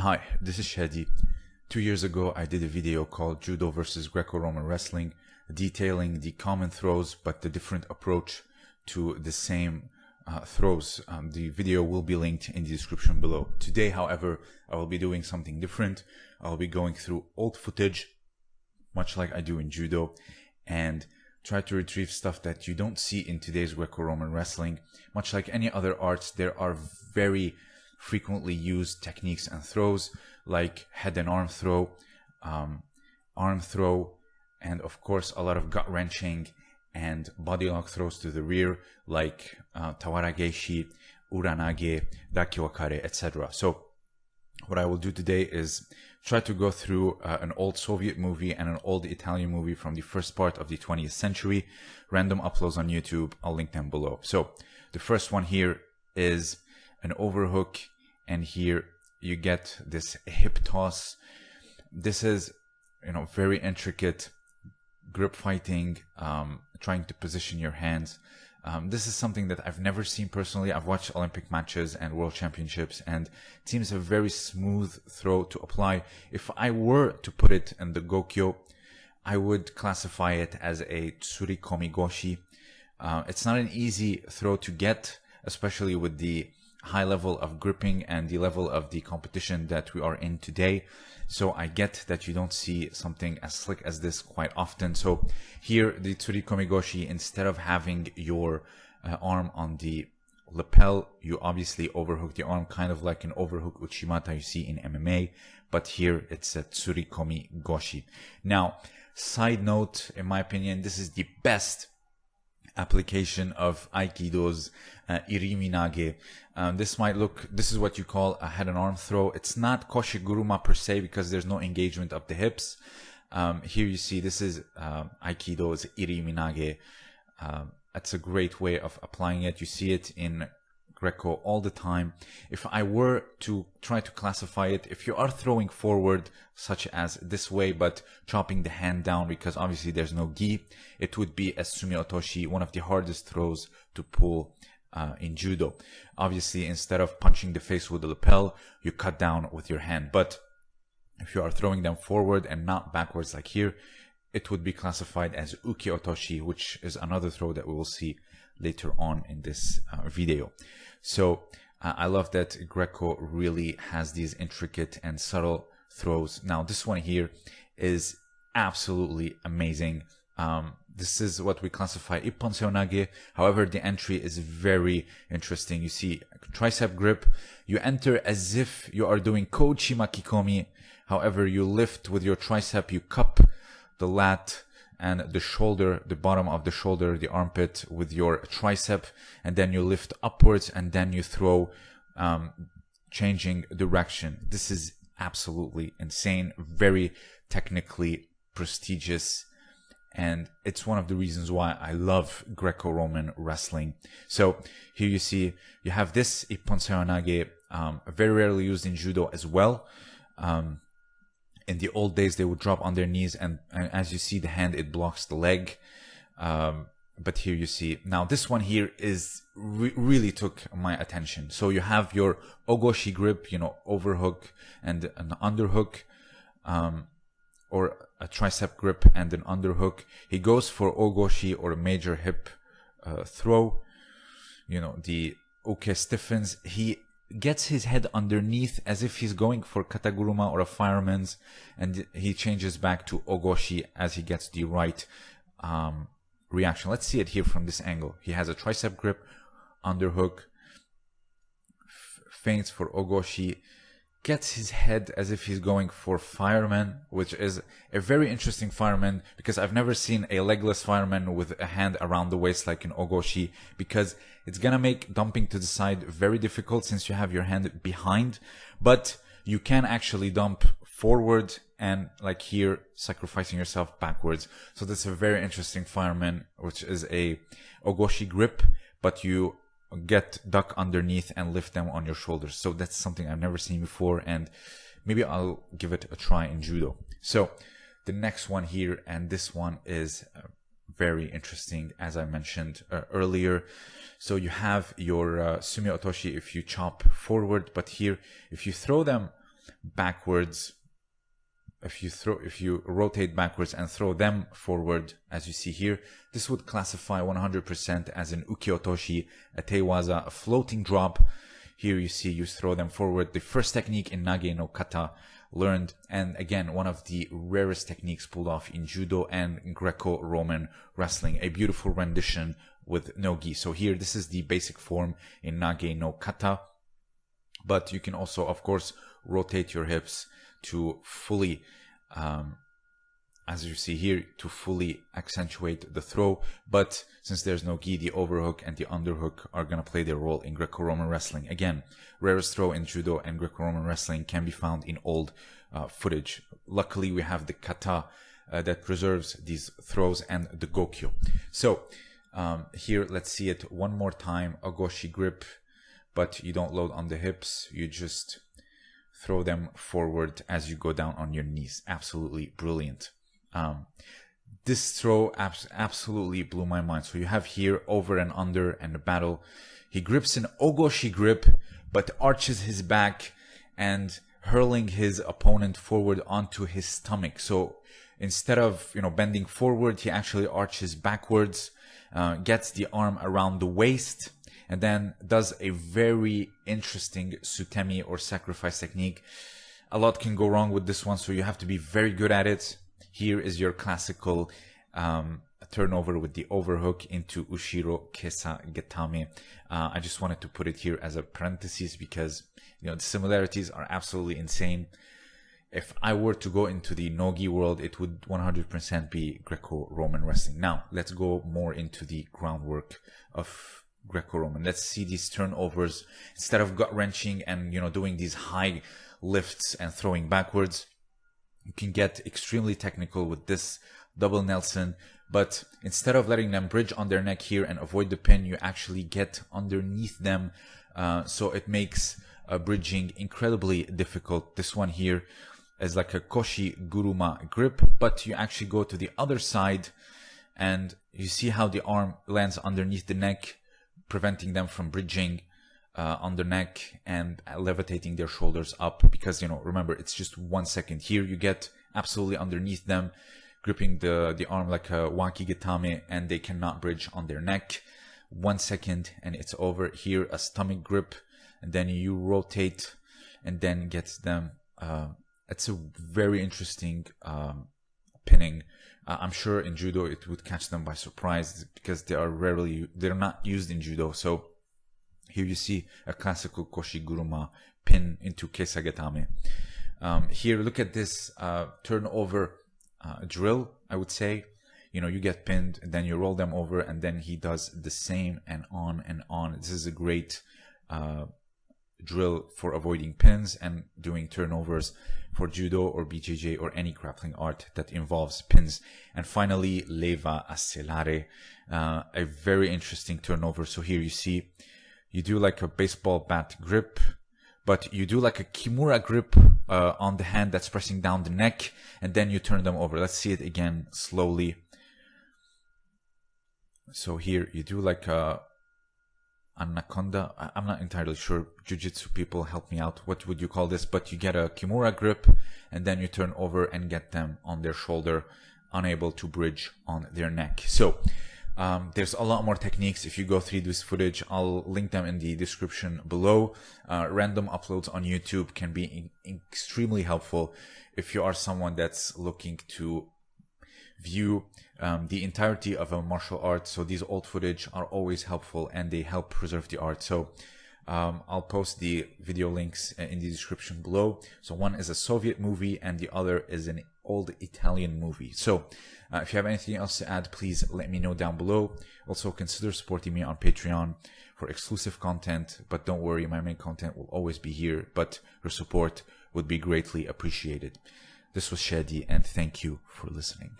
Hi, this is Shadi. Two years ago, I did a video called Judo versus Greco-Roman Wrestling, detailing the common throws but the different approach to the same uh, throws. Um, the video will be linked in the description below. Today, however, I will be doing something different. I'll be going through old footage, much like I do in Judo, and try to retrieve stuff that you don't see in today's Greco-Roman wrestling. Much like any other arts, there are very frequently used techniques and throws like head and arm throw, um, arm throw, and of course a lot of gut wrenching and body lock throws to the rear like uh, tawaragaeshi, uranage, dakiwakare, etc. So what I will do today is try to go through uh, an old Soviet movie and an old Italian movie from the first part of the 20th century. Random uploads on YouTube. I'll link them below. So the first one here is an overhook and here you get this hip toss this is you know very intricate grip fighting um, trying to position your hands um, this is something that I've never seen personally. I've watched Olympic matches and World Championships, and it seems a very smooth throw to apply. If I were to put it in the Gokyo, I would classify it as a Tsurikomi Goshi. Uh, it's not an easy throw to get, especially with the high level of gripping and the level of the competition that we are in today. So I get that you don't see something as slick as this quite often. So here, the Tsurikomi Goshi, instead of having your uh, arm on the lapel, you obviously overhook the arm, kind of like an overhook Uchimata you see in MMA, but here it's a Tsurikomi Goshi. Now, side note, in my opinion, this is the best application of Aikido's uh, Iriminage. Um, this might look, this is what you call a head and arm throw. It's not Koshiguruma per se because there's no engagement of the hips. Um, here you see this is um, Aikido's Iriminage. Um, that's a great way of applying it. You see it in Greco all the time. If I were to try to classify it, if you are throwing forward, such as this way, but chopping the hand down because obviously there's no gi, it would be a sumi otoshi, one of the hardest throws to pull uh, in judo. Obviously, instead of punching the face with the lapel, you cut down with your hand. But if you are throwing them forward and not backwards like here, it would be classified as uki otoshi, which is another throw that we will see later on in this uh, video. So uh, I love that Greco really has these intricate and subtle throws. Now this one here is absolutely amazing. Um, this is what we classify Ippon Seoinage. However, the entry is very interesting. You see tricep grip. You enter as if you are doing Kochi Makikomi. However, you lift with your tricep, you cup the lat and the shoulder, the bottom of the shoulder, the armpit with your tricep, and then you lift upwards and then you throw, um, changing direction. This is absolutely insane, very technically prestigious, and it's one of the reasons why I love Greco-Roman wrestling. So here you see you have this Ippon Seoinage, um, very rarely used in judo as well. Um, in the old days they would drop on their knees and, and as you see the hand it blocks the leg. Um, but here you see now this one here is re really took my attention. So you have your ogoshi grip you know overhook and an underhook um, or a tricep grip and an underhook. He goes for ogoshi or a major hip uh, throw. You know the uke stiffens. He gets his head underneath as if he's going for kataguruma or a fireman's and he changes back to ogoshi as he gets the right um, reaction. Let's see it here from this angle. He has a tricep grip, underhook, feints for ogoshi, gets his head as if he's going for fireman, which is a very interesting fireman because I've never seen a legless fireman with a hand around the waist like an ogoshi because it's gonna make dumping to the side very difficult since you have your hand behind, but you can actually dump forward and like here sacrificing yourself backwards. So that's a very interesting fireman, which is a ogoshi grip, but you get duck underneath and lift them on your shoulders. So that's something I've never seen before and maybe I'll give it a try in judo. So the next one here and this one is uh, very interesting as I mentioned uh, earlier. So you have your uh, sumi otoshi if you chop forward, but here if you throw them backwards if you throw if you rotate backwards and throw them forward as you see here this would classify 100% as an ukiotoshi a tewaza a floating drop. Here you see you throw them forward. The first technique in nage no kata learned and again one of the rarest techniques pulled off in judo and greco-roman wrestling a beautiful rendition with no gi. So here this is the basic form in nage no kata. But you can also of course rotate your hips to fully, um, as you see here, to fully accentuate the throw. But since there's no gi, the overhook and the underhook are going to play their role in Greco-Roman wrestling. Again, rarest throw in judo and Greco-Roman wrestling can be found in old uh, footage. Luckily, we have the kata uh, that preserves these throws and the gokyo. So um, here, let's see it one more time. Ogoshi grip, but you don't load on the hips. You just throw them forward as you go down on your knees. Absolutely brilliant. Um, this throw abs- absolutely blew my mind. So you have here over and under and the battle. He grips an ogoshi grip, but arches his back and hurling his opponent forward onto his stomach. So instead of you know bending forward, he actually arches backwards, uh, gets the arm around the waist, and then does a very interesting sutemi or sacrifice technique. A lot can go wrong with this one, so you have to be very good at it. Here is your classical um, turnover with the overhook into Ushiro Kesa Gatame. Uh, I just wanted to put it here as a parenthesis because you know the similarities are absolutely insane. If I were to go into the Nogi world, it would 100% be Greco-Roman wrestling. Now, let's go more into the groundwork of Greco-Roman. Let's see these turnovers instead of gut wrenching and you know doing these high lifts and throwing backwards. You can get extremely technical with this double Nelson, but instead of letting them bridge on their neck here and avoid the pin, you actually get underneath them. Uh, so it makes uh, bridging incredibly difficult. This one here is like a Koshi Guruma grip, but you actually go to the other side and you see how the arm lands underneath the neck preventing them from bridging uh, on the neck and levitating their shoulders up because you know remember it's just one second. Here you get absolutely underneath them gripping the the arm like a waki gatame and they cannot bridge on their neck. One second and it's over. Here a stomach grip and then you rotate and then gets them uh, it's a very interesting um, pinning uh, I'm sure in judo it would catch them by surprise because they are rarely they're not used in judo. So here you see a classical koshi guruma pin into kesagatame. Um, here, look at this uh, turnover uh, drill. I would say, you know, you get pinned, then you roll them over, and then he does the same and on and on. This is a great uh, drill for avoiding pins and doing turnovers for judo or BJJ or any grappling art that involves pins. And finally, leva accelare, uh, a very interesting turnover. So here you see, you do like a baseball bat grip, but you do like a kimura grip uh, on the hand that's pressing down the neck, and then you turn them over. Let's see it again slowly. So here you do like a anaconda. I'm not entirely sure. Jiu-jitsu people help me out. What would you call this? But you get a kimura grip and then you turn over and get them on their shoulder, unable to bridge on their neck. So um, there's a lot more techniques. If you go through this footage, I'll link them in the description below. Uh, random uploads on YouTube can be extremely helpful if you are someone that's looking to view um, the entirety of a martial art. So these old footage are always helpful and they help preserve the art. So um, I'll post the video links in the description below. So one is a Soviet movie and the other is an old Italian movie. So uh, if you have anything else to add, please let me know down below. Also consider supporting me on Patreon for exclusive content, but don't worry, my main content will always be here, but your support would be greatly appreciated. This was Shadi and thank you for listening.